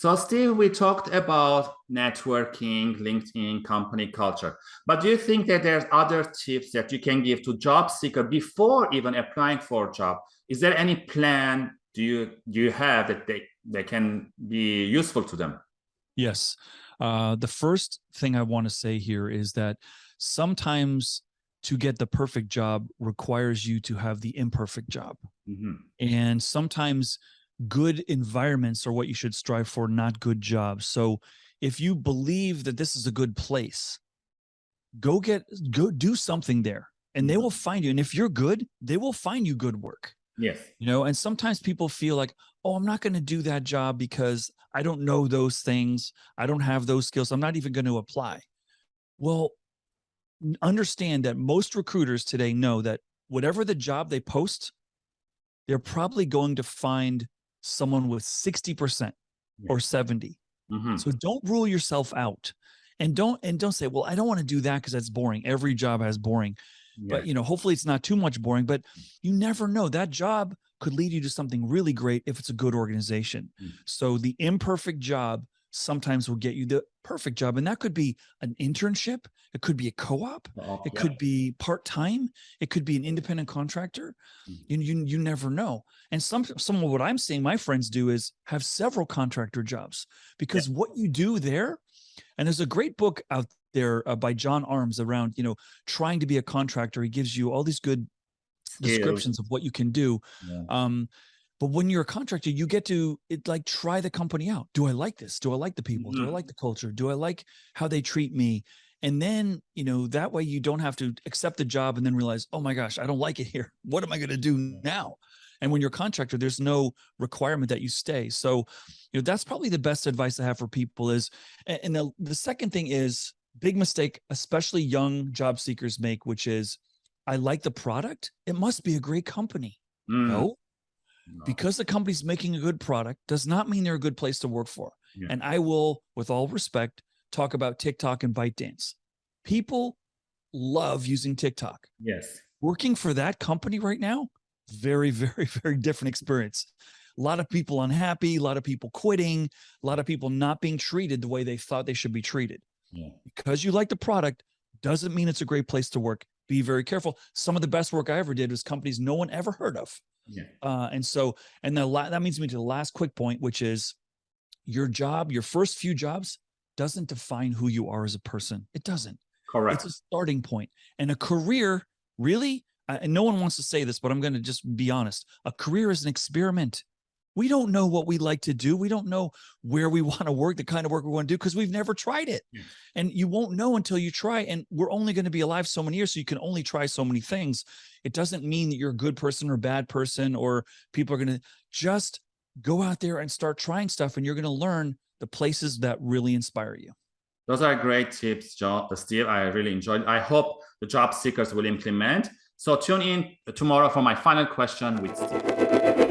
So Steve, we talked about networking, LinkedIn, company culture, but do you think that there's other tips that you can give to job seeker before even applying for a job? Is there any plan do you do you have that they, they can be useful to them? Yes. Uh, the first thing I want to say here is that sometimes to get the perfect job requires you to have the imperfect job. Mm -hmm. And sometimes good environments are what you should strive for, not good jobs. So if you believe that this is a good place, go get, go do something there and they will mm-hmm. find you. And if you're good, they will find you good work. Yes. You know, and sometimes people feel like, oh, I'm not going to do that job because I don't know those things. I don't have those skills. I'm not even going to apply. Well, understand that most recruiters today know that whatever the job they post, they're probably going to find someone with 60% or 70. Mm -hmm. So don't rule yourself out and don't, and don't say, well, I don't want to do that because that's boring. Every job has boring, yeah. but you know, hopefully it's not too much boring, but you never know that job could lead you to something really great if it's a good organization. Mm -hmm. So the imperfect job sometimes will get you the perfect job. And that could be an internship. It could be a co-op. Oh, it yeah. could be part-time. It could be an independent contractor. Mm -hmm. you, you, you never know. And some, some of what I'm seeing my friends do is have several contractor jobs because yeah. what you do there, and there's a great book out there uh, by John Arms around, you know, trying to be a contractor. He gives you all these good descriptions of what you can do. Yeah. Um, but when you're a contractor, you get to it, like try the company out. Do I like this? Do I like the people? Mm -hmm. Do I mm-hmm. like the culture? Do I like how they treat me? And then, you know, that way you don't have to accept the job and then realize, oh my gosh, I don't like it here. What am I going to do now? And when you're a contractor, there's no requirement that you stay. So, you know, that's probably the best advice I have for people is, and the, the second thing is big mistake, especially young job seekers make, which is, I like the product. It must be a great company. Mm. No, because the company's making a good product does not mean they're a good place to work for. Yeah. And I will, with all respect, talk about TikTok and ByteDance. People love using TikTok. Yes. Working for that company right now, very, very, very different experience. A lot of people unhappy, a lot of people quitting, a lot of people not being treated the way they thought they should be treated. Yeah. Because you like the product doesn't mean it's a great place to work. Be very careful. Some of the best work I ever did was companies no one ever heard of. Yeah. Uh, and so, and the that means me to the last quick point, which is your job, your first few jobs doesn't define who you are as a person. It doesn't. Correct. It's a starting point. And a career, really, and no one wants to say this, but I'm going to just be honest. A career is an experiment we don't know what we like to do. We don't know where we want to work, the kind of work we want to do, because we've never tried it. Yeah. And you won't know until you try. And we're only going to be alive so many years, so you can only try so many things. It doesn't mean that you're a good person or bad person, or people are going to just go out there and start trying stuff, and you're going to learn the places that really inspire you. Those are great tips, John, uh, Steve. I really enjoyed. I hope the job seekers will implement. So tune in tomorrow for my final question with Steve.